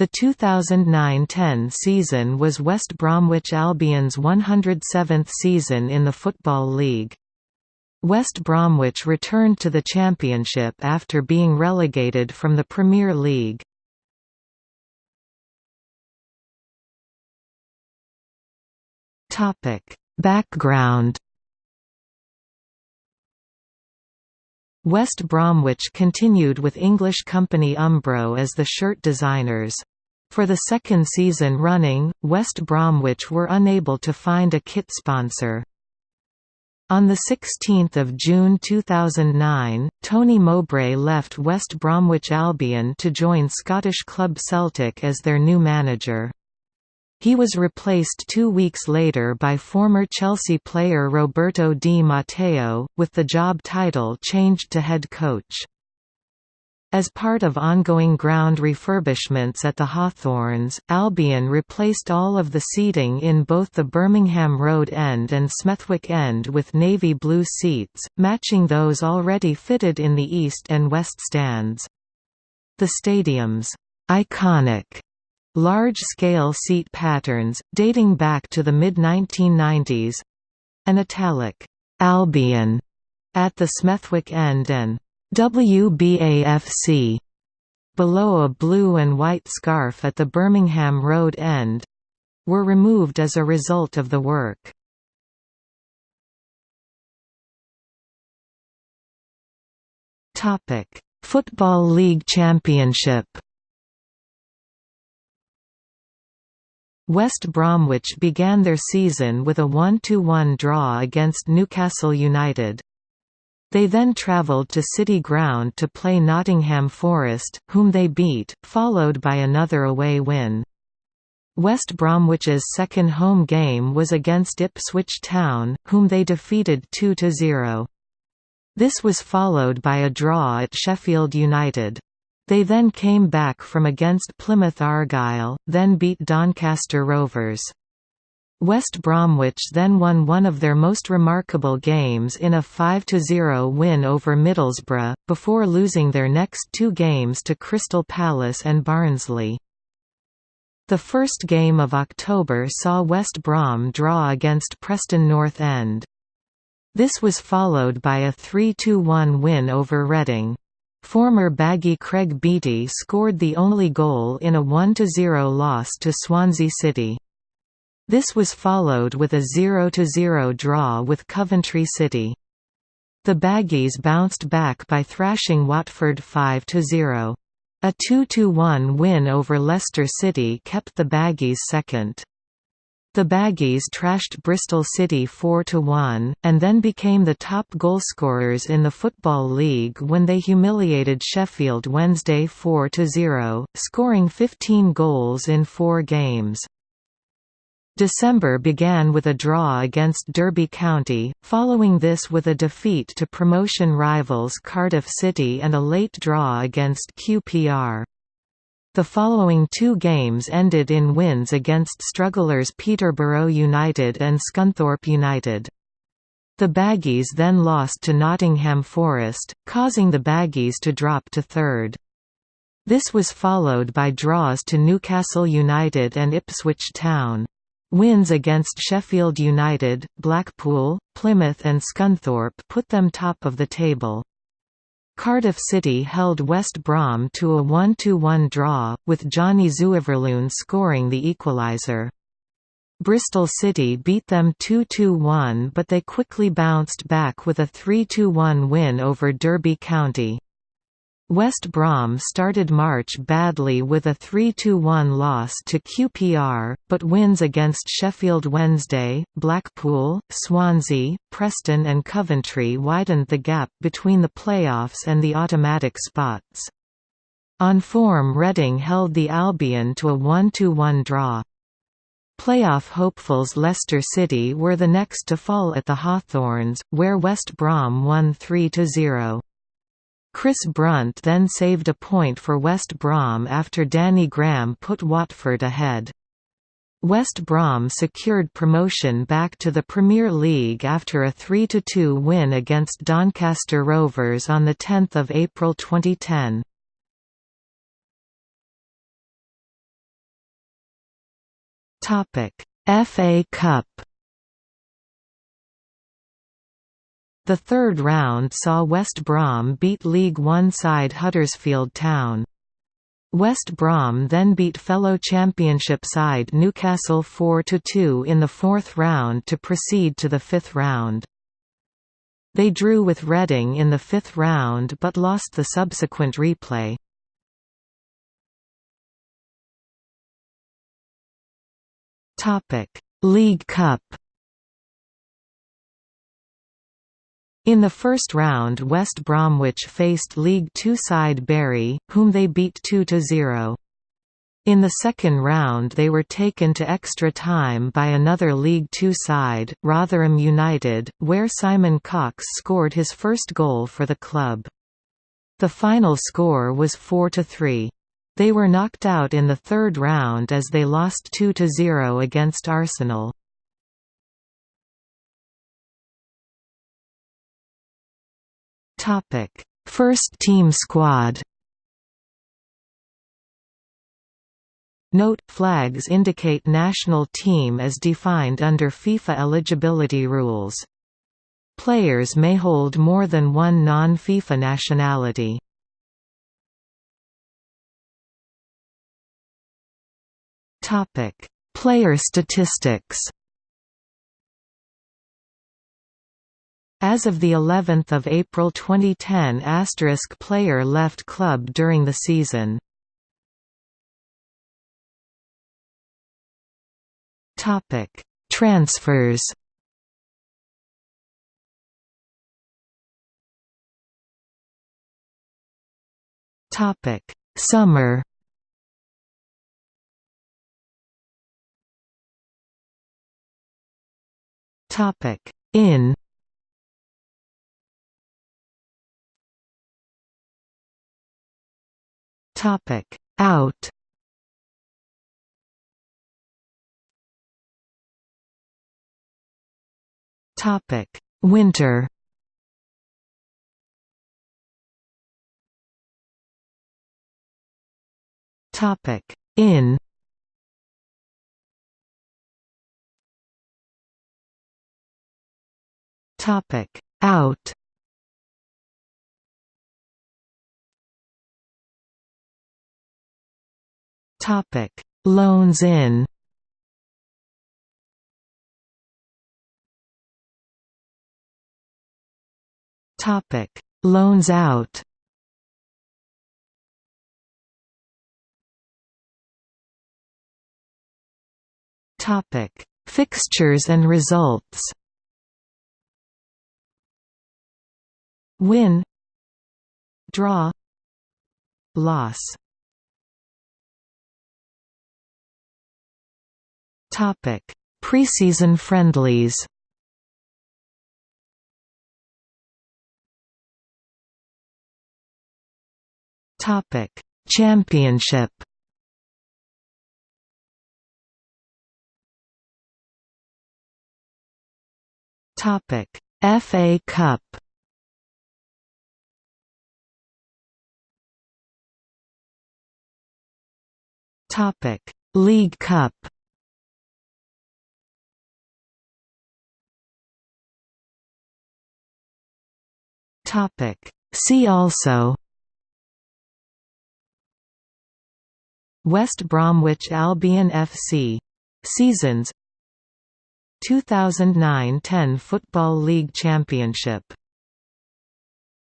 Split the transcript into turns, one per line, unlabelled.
The 2009–10 season was West Bromwich Albion's 107th season in the Football League. West Bromwich returned to the Championship after being relegated from the Premier League. Background West Bromwich continued with English company Umbro as the shirt designers. For the second season running, West Bromwich were unable to find a kit sponsor. On 16 June 2009, Tony Mowbray left West Bromwich Albion to join Scottish club Celtic as their new manager. He was replaced two weeks later by former Chelsea player Roberto Di Matteo, with the job title changed to head coach. As part of ongoing ground refurbishments at the Hawthorns, Albion replaced all of the seating in both the Birmingham Road end and Smethwick end with navy blue seats, matching those already fitted in the east and west stands. The stadium's iconic Large-scale seat patterns, dating back to the mid-1990s—an italic «Albion» at the Smethwick end and «WBAFC» below a blue and white scarf at the Birmingham Road end—were removed as a result of the work. Football League Championship West Bromwich began their season with a 1–1 draw against Newcastle United. They then travelled to City Ground to play Nottingham Forest, whom they beat, followed by another away win. West Bromwich's second home game was against Ipswich Town, whom they defeated 2–0. This was followed by a draw at Sheffield United. They then came back from against Plymouth Argyle, then beat Doncaster Rovers. West Bromwich then won one of their most remarkable games in a 5–0 win over Middlesbrough, before losing their next two games to Crystal Palace and Barnsley. The first game of October saw West Brom draw against Preston North End. This was followed by a 3–1 win over Reading. Former Baggy Craig Beattie scored the only goal in a 1–0 loss to Swansea City. This was followed with a 0–0 draw with Coventry City. The Baggies bounced back by thrashing Watford 5–0. A 2–1 win over Leicester City kept the Baggies second. The Baggies trashed Bristol City 4–1, and then became the top goalscorers in the Football League when they humiliated Sheffield Wednesday 4–0, scoring 15 goals in four games. December began with a draw against Derby County, following this with a defeat to promotion rivals Cardiff City and a late draw against QPR. The following two games ended in wins against strugglers Peterborough United and Scunthorpe United. The Baggies then lost to Nottingham Forest, causing the Baggies to drop to third. This was followed by draws to Newcastle United and Ipswich Town. Wins against Sheffield United, Blackpool, Plymouth and Scunthorpe put them top of the table. Cardiff City held West Brom to a 1–1 draw, with Gianni Zuiverloon scoring the equaliser. Bristol City beat them 2–1 but they quickly bounced back with a 3–1 win over Derby County. West Brom started March badly with a 3–1 loss to QPR, but wins against Sheffield Wednesday, Blackpool, Swansea, Preston and Coventry widened the gap between the playoffs and the automatic spots. On form Reading held the Albion to a 1–1 draw. Playoff hopefuls Leicester City were the next to fall at the Hawthorns, where West Brom won 3–0. Chris Brunt then saved a point for West Brom after Danny Graham put Watford ahead. West Brom secured promotion back to the Premier League after a 3–2 win against Doncaster Rovers on 10 April 2010. FA Cup The third round saw West Brom beat League One side Huddersfield Town. West Brom then beat fellow Championship side Newcastle 4–2 in the fourth round to proceed to the fifth round. They drew with Reading in the fifth round but lost the subsequent replay. League Cup In the first round West Bromwich faced League Two side Bury, whom they beat 2–0. In the second round they were taken to extra time by another League Two side, Rotherham United, where Simon Cox scored his first goal for the club. The final score was 4–3. They were knocked out in the third round as they lost 2–0 against Arsenal. Topic: First team squad. Note, flags indicate national team as defined under FIFA eligibility rules. Players may hold more than one non-FIFA nationality. Topic: Player statistics As of the 11th of April 2010 asterisk player left club during the season. Topic: Transfers. Topic: Summer. Topic: In Topic Out. Topic Winter. Topic In. Topic Out Topic: Loans in. Topic: Loans out. Topic: Fixtures and results. Win Draw Loss Topic: Preseason friendlies. Topic: Championship. Topic: FA Cup. Topic: League Cup. Topic. See also West Bromwich Albion FC. Seasons 2009–10 Football League Championship